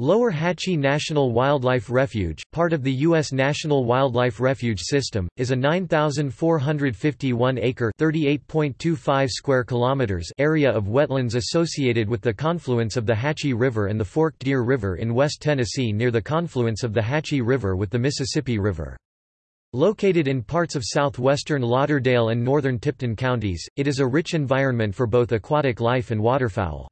Lower Hatchie National Wildlife Refuge, part of the U.S. National Wildlife Refuge System, is a 9,451-acre (38.25 square kilometers) area of wetlands associated with the confluence of the Hatchie River and the Forked Deer River in West Tennessee near the confluence of the Hatchie River with the Mississippi River. Located in parts of southwestern Lauderdale and northern Tipton counties, it is a rich environment for both aquatic life and waterfowl.